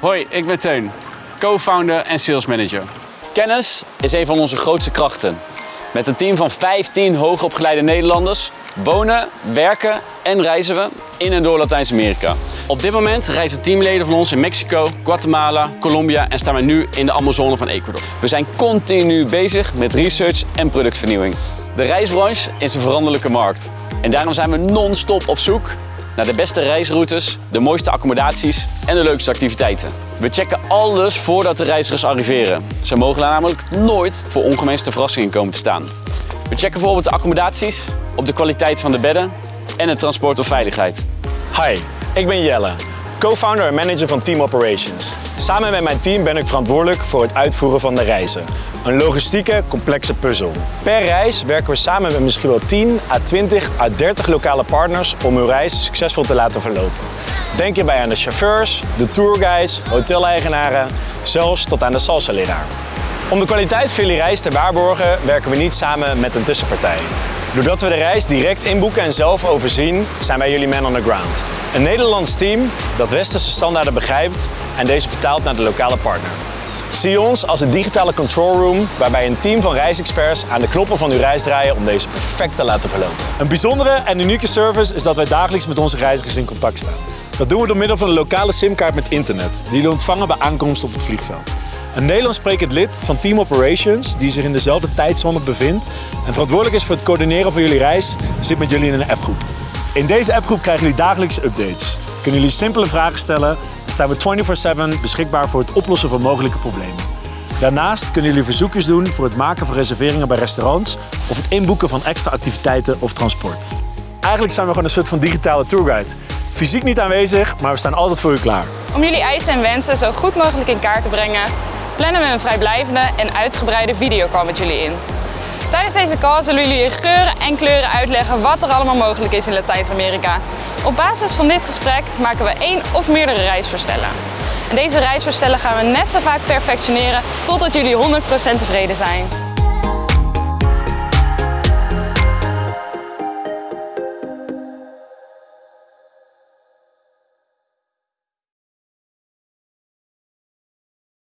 Hoi, ik ben Teun, co-founder en sales manager. Kennis is een van onze grootste krachten. Met een team van 15 hoogopgeleide Nederlanders wonen, werken en reizen we in en door Latijns-Amerika. Op dit moment reizen teamleden van ons in Mexico, Guatemala, Colombia en staan we nu in de Amazone van Ecuador. We zijn continu bezig met research en productvernieuwing. De reisbranche is een veranderlijke markt. En daarom zijn we non-stop op zoek naar de beste reisroutes, de mooiste accommodaties en de leukste activiteiten. We checken alles voordat de reizigers arriveren. Ze mogen namelijk nooit voor ongewenste verrassingen komen te staan. We checken bijvoorbeeld de accommodaties, op de kwaliteit van de bedden en het transport of veiligheid. Hi, ik ben Jelle, co-founder en manager van Team Operations. Samen met mijn team ben ik verantwoordelijk voor het uitvoeren van de reizen. Een logistieke, complexe puzzel. Per reis werken we samen met misschien wel 10 à 20 à 30 lokale partners om uw reis succesvol te laten verlopen. Denk hierbij aan de chauffeurs, de tourguides, hoteleigenaren, zelfs tot aan de salsa-leraar. Om de kwaliteit van jullie reis te waarborgen werken we niet samen met een tussenpartij. Doordat we de reis direct inboeken en zelf overzien, zijn wij jullie man on the ground. Een Nederlands team dat westerse standaarden begrijpt en deze vertaalt naar de lokale partner. Zie ons als een digitale control room waarbij een team van reisexperts aan de knoppen van uw reis draaien om deze perfect te laten verlopen. Een bijzondere en unieke service is dat wij dagelijks met onze reizigers in contact staan. Dat doen we door middel van een lokale simkaart met internet, die jullie ontvangen bij aankomst op het vliegveld. Een Nederlands sprekend lid van Team Operations, die zich in dezelfde tijdzone bevindt en verantwoordelijk is voor het coördineren van jullie reis, zit met jullie in een appgroep. In deze appgroep krijgen jullie dagelijkse updates. Kunnen jullie simpele vragen stellen en staan we 24-7 beschikbaar voor het oplossen van mogelijke problemen. Daarnaast kunnen jullie verzoekjes doen voor het maken van reserveringen bij restaurants of het inboeken van extra activiteiten of transport. Eigenlijk zijn we gewoon een soort van digitale tourguide. Fysiek niet aanwezig, maar we staan altijd voor u klaar. Om jullie eisen en wensen zo goed mogelijk in kaart te brengen, plannen we een vrijblijvende en uitgebreide videocall met jullie in. Tijdens deze call zullen jullie in geuren en kleuren uitleggen wat er allemaal mogelijk is in Latijns-Amerika. Op basis van dit gesprek maken we één of meerdere reisvoorstellen. En deze reisvoorstellen gaan we net zo vaak perfectioneren totdat jullie 100% tevreden zijn.